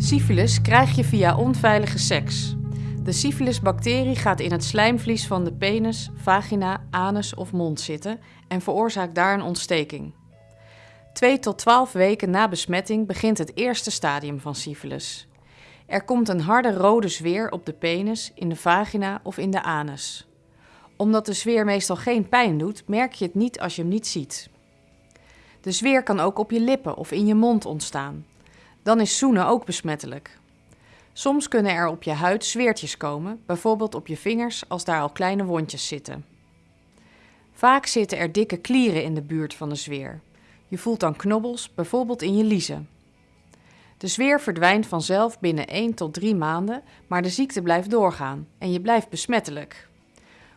Syphilis krijg je via onveilige seks. De syphilisbacterie gaat in het slijmvlies van de penis, vagina, anus of mond zitten en veroorzaakt daar een ontsteking. 2 tot 12 weken na besmetting begint het eerste stadium van syphilis. Er komt een harde rode zweer op de penis, in de vagina of in de anus. Omdat de zweer meestal geen pijn doet, merk je het niet als je hem niet ziet. De zweer kan ook op je lippen of in je mond ontstaan. Dan is zoenen ook besmettelijk. Soms kunnen er op je huid zweertjes komen, bijvoorbeeld op je vingers als daar al kleine wondjes zitten. Vaak zitten er dikke klieren in de buurt van de zweer. Je voelt dan knobbels, bijvoorbeeld in je liezen. De zweer verdwijnt vanzelf binnen 1 tot 3 maanden, maar de ziekte blijft doorgaan en je blijft besmettelijk.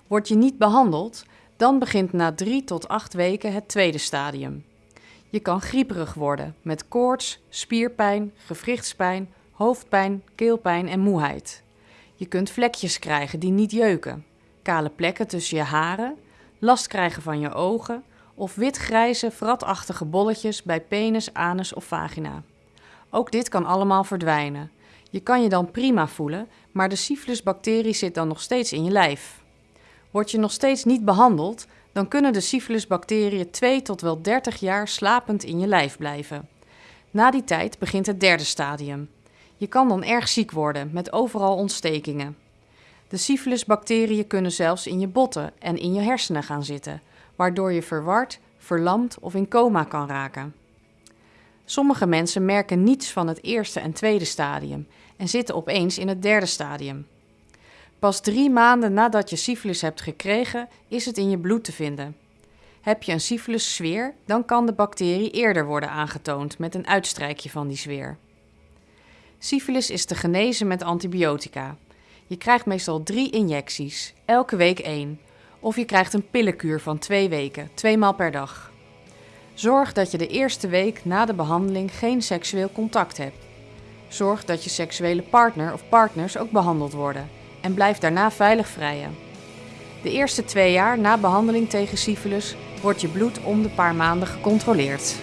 Word je niet behandeld, dan begint na 3 tot 8 weken het tweede stadium. Je kan grieperig worden met koorts, spierpijn, gewrichtspijn, hoofdpijn, keelpijn en moeheid. Je kunt vlekjes krijgen die niet jeuken, kale plekken tussen je haren, last krijgen van je ogen of witgrijze, vratachtige bolletjes bij penis, anus of vagina. Ook dit kan allemaal verdwijnen. Je kan je dan prima voelen, maar de syphilisbacterie zit dan nog steeds in je lijf. Word je nog steeds niet behandeld, dan kunnen de syphilisbacteriën 2 tot wel 30 jaar slapend in je lijf blijven. Na die tijd begint het derde stadium. Je kan dan erg ziek worden met overal ontstekingen. De syphilisbacteriën kunnen zelfs in je botten en in je hersenen gaan zitten, waardoor je verward, verlamd of in coma kan raken. Sommige mensen merken niets van het eerste en tweede stadium en zitten opeens in het derde stadium. Pas drie maanden nadat je syfilis hebt gekregen, is het in je bloed te vinden. Heb je een syfilis-sfeer, dan kan de bacterie eerder worden aangetoond met een uitstrijkje van die sfeer. Syfilis is te genezen met antibiotica. Je krijgt meestal drie injecties, elke week één. Of je krijgt een pillenkuur van twee weken, twee maal per dag. Zorg dat je de eerste week na de behandeling geen seksueel contact hebt. Zorg dat je seksuele partner of partners ook behandeld worden en blijf daarna veilig vrijen. De eerste twee jaar na behandeling tegen syfilis wordt je bloed om de paar maanden gecontroleerd.